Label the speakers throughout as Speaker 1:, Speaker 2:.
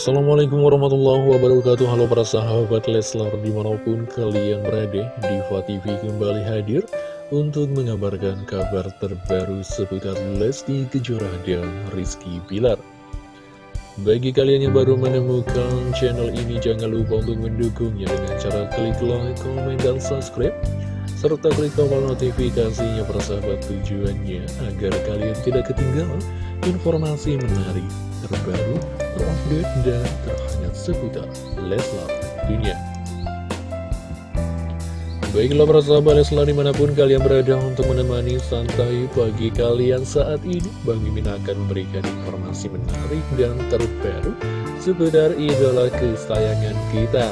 Speaker 1: Assalamualaikum warahmatullahi wabarakatuh. Halo para sahabat Leslar di mana pun kalian berada Diva TV kembali hadir Untuk mengabarkan kabar terbaru seputar Lesti Kejora dan Rizky Bilar. Bagi kalian yang baru menemukan channel ini Jangan lupa untuk mendukungnya dengan cara klik like, komen, dan subscribe serta klik tombol notifikasinya persahabat tujuannya agar kalian tidak ketinggalan informasi menarik terbaru, terupdate, dan terhangat seputar Leslar dunia. Baiklah para sahabat Leslar di mana pun kalian berada untuk menemani santai pagi kalian saat ini Bang Mimin akan memberikan informasi menarik dan terbaru seputar idola kesayangan kita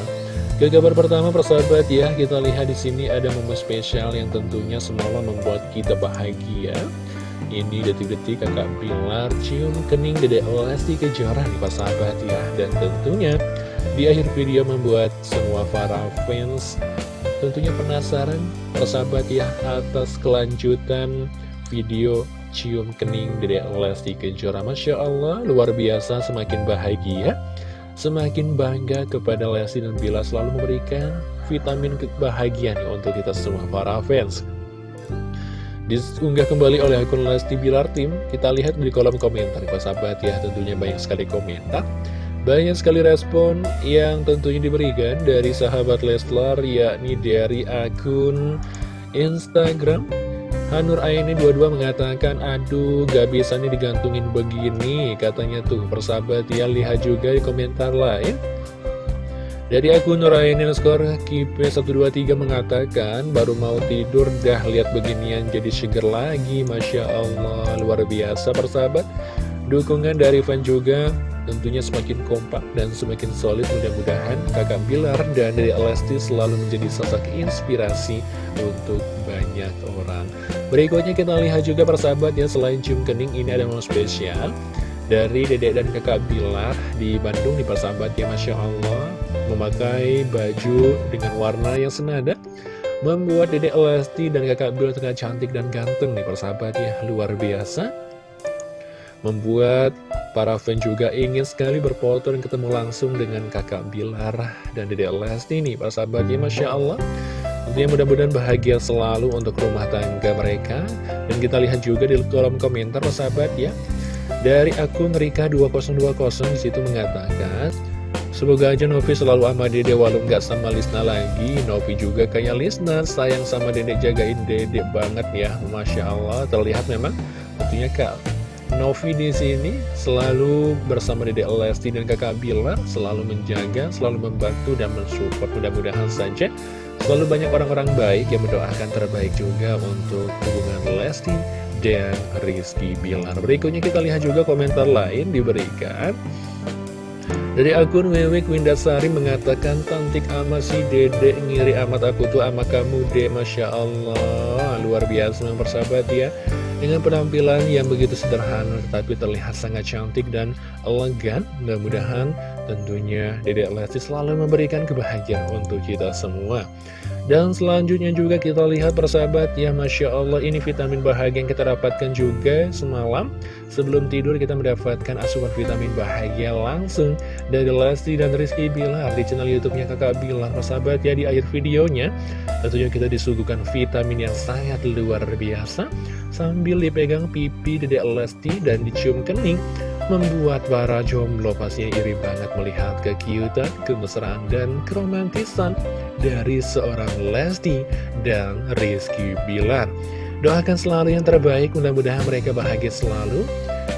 Speaker 1: Ke kabar pertama persahabat ya kita lihat di sini ada momen spesial yang tentunya semalam membuat kita bahagia ini detik-detik kakak Bilar cium kening dedek Lesti Kejora nih Pak sahabat ya. Dan tentunya di akhir video membuat semua para fans tentunya penasaran persahabat ya atas kelanjutan video cium kening dedek Lesti Kejora Masya Allah luar biasa semakin bahagia Semakin bangga kepada Lesti dan Bila selalu memberikan vitamin kebahagiaan untuk kita semua para fans Diunggah kembali oleh akun Lesti Bilar Tim Kita lihat di kolom komentar. Pak sahabat ya tentunya banyak sekali komentar. Banyak sekali respon yang tentunya diberikan dari sahabat Leslar Yakni dari akun Instagram. Hanur Aini 22 mengatakan Aduh gak bisa nih digantungin begini Katanya tuh. Persahabat ya lihat juga di komentar lain dari akun Nuraini skor Kipe123 mengatakan baru mau tidur dah lihat beginian jadi seger lagi. Masya Allah luar biasa persahabat. Dukungan dari fan juga tentunya semakin kompak dan semakin solid. Mudah-mudahan kakak Bilar dan dari Lesti selalu menjadi sosok inspirasi untuk banyak orang. Berikutnya kita lihat juga persahabat ya selain cium kening ini ada momen spesial dari dedek dan kakak Bilar di Bandung di persahabat ya Masya Allah memakai baju dengan warna yang senada Membuat dedek Lesti dan kakak Bilar tengah cantik dan ganteng nih persahabat ya. Luar biasa. Membuat para fan juga ingin sekali berfoto dan ketemu langsung dengan kakak Bilar dan dedek Lesti nih persahabat ya Masya Allah. Tentunya mudah-mudahan bahagia selalu untuk rumah tangga mereka. Dan kita lihat juga di kolom komentar persahabat ya. Dari akun Rika2020 di situ mengatakan Semoga aja Novi selalu sama dede walau nggak sama Lisna lagi. Novi juga kayak Lisna sayang sama dedek jagain dedek banget ya. Masya Allah terlihat memang. Tentunya kak Novi di sini selalu bersama dedek Lesti dan kakak Bilar Selalu menjaga, selalu membantu dan mensupport Mudah-mudahan saja. Selalu banyak orang-orang baik yang mendoakan terbaik juga untuk hubungan Lesti dan Rizky Bilar. Berikutnya kita lihat juga komentar lain diberikan dari akun Wewek Windasari mengatakan Cantik amat si dedek. Ngiri amat aku tuh ama kamu dek. Masya Allah Luar biasa mempersahabat ya. Dengan penampilan yang begitu sederhana Tetapi terlihat sangat cantik dan elegan Mudah-mudahan tentunya dedek Lesti selalu memberikan kebahagiaan untuk kita semua dan selanjutnya juga kita lihat persahabat ya Masya Allah ini vitamin bahagia yang kita dapatkan juga semalam. Sebelum tidur kita mendapatkan asupan vitamin bahagia langsung dari Lesti dan Rizky Bilar di channel youtube-nya kakak Bilar. Persahabat ya di akhir videonya tentunya kita disuguhkan vitamin yang sangat luar biasa. Sambil dipegang pipi dedek Lesti dan dicium kening membuat para jomblo pastinya iri banget melihat kekiutan, kemesraan, dan keromantisan dari seorang Lesti dan Rizky Bilar. Doakan selalu yang terbaik, mudah-mudahan mereka bahagia selalu.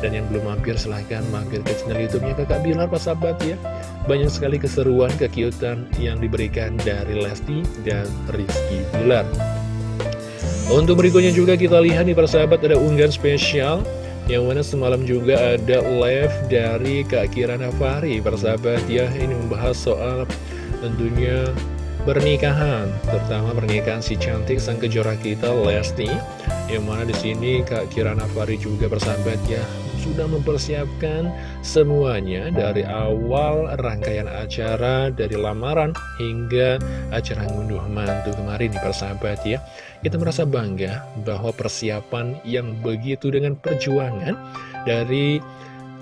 Speaker 1: Dan yang belum mampir silahkan mampir ke channel youtube-nya kakak Bilar Pak Sahabat ya. Banyak sekali keseruan, kekiutan yang diberikan dari Lesti dan Rizky Bilar. Untuk berikutnya juga kita lihat nih persahabat ada unggahan spesial yang mana semalam juga ada live dari Kak Kirana Fari Persahabat ya. Ini membahas soal tentunya pernikahan Terutama pernikahan si cantik sang kejora kita Lesti. Yang mana di sini Kak Kirana Fari juga persahabat ya sudah mempersiapkan semuanya dari awal rangkaian acara, dari lamaran hingga acara ngunduh mantu kemarin di persahabat ya. Kita merasa bangga bahwa persiapan yang begitu dengan perjuangan dari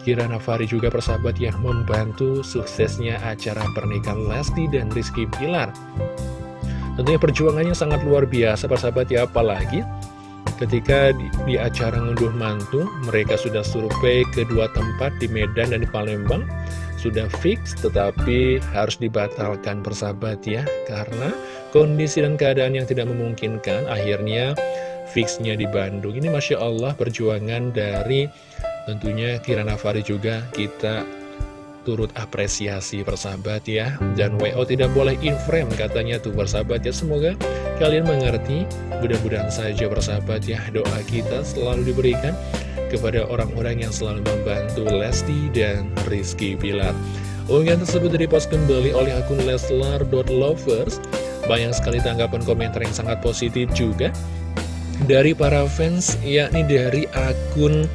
Speaker 1: Kirana Fari juga persahabat yang membantu suksesnya acara pernikahan Lesti dan Rizky Pilar. Tentunya perjuangannya sangat luar biasa persahabat ya, apalagi ketika di, di acara ngunduh mantu, mereka sudah survei kedua tempat di Medan dan di Palembang, sudah fix tetapi harus dibatalkan persahabat ya, karena kondisi dan keadaan yang tidak memungkinkan, akhirnya fixnya di Bandung. Ini Masya Allah perjuangan dari Tentunya Kirana Fari juga kita turut apresiasi persahabat ya. Dan WO tidak boleh in frame katanya tuh persahabat ya. Semoga kalian mengerti Mudah-mudahan saja persahabat ya. Doa kita selalu diberikan kepada orang-orang yang selalu membantu Lesti dan Rizky Bilar Unggahan tersebut dipost kembali oleh akun leslar.lovers Banyak sekali tanggapan komentar yang sangat positif juga Dari para fans yakni dari akun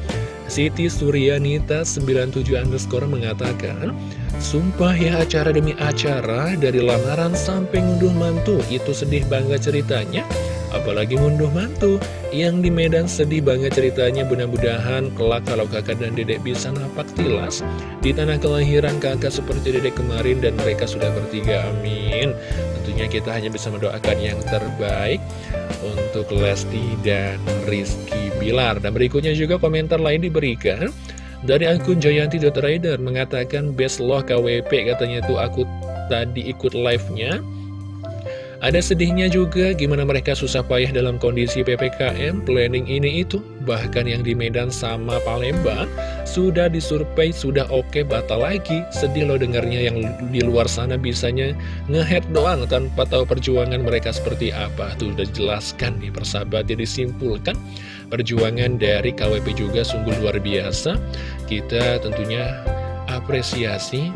Speaker 1: Siti Suryanita 97 underscore mengatakan Sumpah ya acara demi acara Dari lamaran sampai ngunduh mantu Itu sedih banget ceritanya Apalagi ngunduh mantu. Yang di Medan sedih banget ceritanya Mudah-mudahan kelak kalau kakak dan dedek bisa napak tilas. Di tanah kelahiran kakak seperti dedek kemarin Dan mereka sudah bertiga amin. Tentunya kita hanya bisa mendoakan yang terbaik Untuk Lesti dan Rizky Bilar. Dan berikutnya juga komentar lain diberikan dari akun Jayanti.rider mengatakan best loh KWP katanya tuh aku tadi ikut live-nya ada sedihnya juga gimana mereka susah payah dalam kondisi PPKM, planning ini itu. Bahkan yang di Medan sama Palembang sudah disurvei, sudah oke, batal lagi. Sedih loh dengarnya yang di luar sana bisanya ngehead doang tanpa tahu perjuangan mereka seperti apa. Tuh udah jelaskan nih persahabat, jadi simpulkan perjuangan dari KWP juga sungguh luar biasa. Kita tentunya apresiasi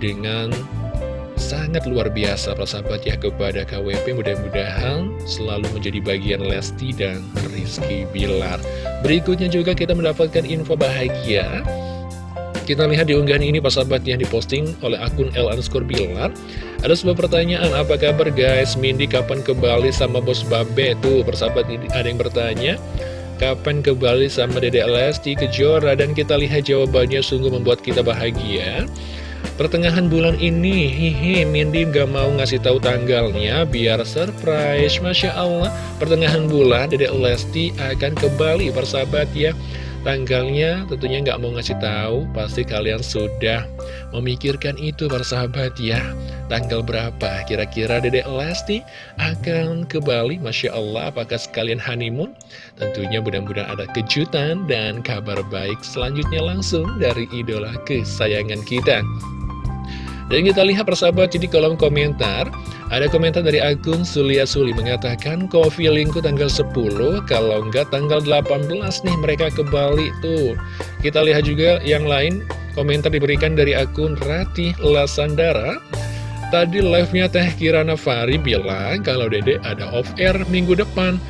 Speaker 1: dengan sangat luar biasa persahabat ya kepada KWP mudah-mudahan selalu menjadi bagian Lesti dan Rizky Bilar berikutnya juga kita mendapatkan info bahagia kita lihat di unggahan ini persahabat yang diposting oleh akun L underscore Bilar Ada sebuah pertanyaan, apa kabar guys? Mindy kapan ke Bali sama bos Babe? Tuh persahabat ini ada yang bertanya Kapan ke Bali sama Dede Lesti Kejora? Dan kita lihat jawabannya sungguh membuat kita bahagia Pertengahan bulan ini, hihi, Mindy gak mau ngasih tahu tanggalnya biar surprise. Masya Allah, pertengahan bulan Dedek Lesti akan ke Bali, persahabat ya. Tanggalnya tentunya nggak mau ngasih tahu, pasti kalian sudah memikirkan itu persahabat ya. Tanggal berapa kira-kira Dedek Lesti akan ke Bali? Masya Allah, apakah sekalian honeymoon? Tentunya mudah-mudahan ada kejutan dan kabar baik selanjutnya langsung dari idola kesayangan kita. Dan kita lihat persahabat di kolom komentar Ada komentar dari akun Sulia Suli mengatakan Kok feelingku tanggal 10 Kalau enggak tanggal 18 nih mereka ke Bali tuh. Kita lihat juga yang lain Komentar diberikan dari akun Ratih Lasandara. Tadi live-nya Teh Kirana Fari bilang Kalau dede ada off-air minggu depan.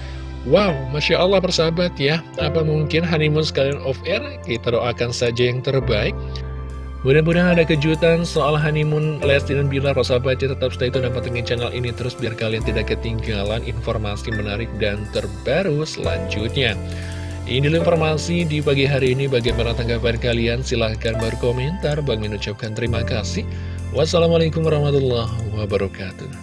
Speaker 1: Wow, Masya Allah persahabat ya. Apa mungkin honeymoon sekalian off-air? Kita doakan saja yang terbaik Mudah-mudahan ada kejutan soal honeymoon Lesti dan Bilar Rosabat tetap stay tune dan pantengin channel ini terus biar kalian tidak ketinggalan informasi menarik dan terbaru selanjutnya. Ini informasi di pagi hari ini. Bagaimana tanggapan kalian? Silahkan berkomentar. Bang mengucapkan terima kasih. Wassalamualaikum warahmatullahi wabarakatuh.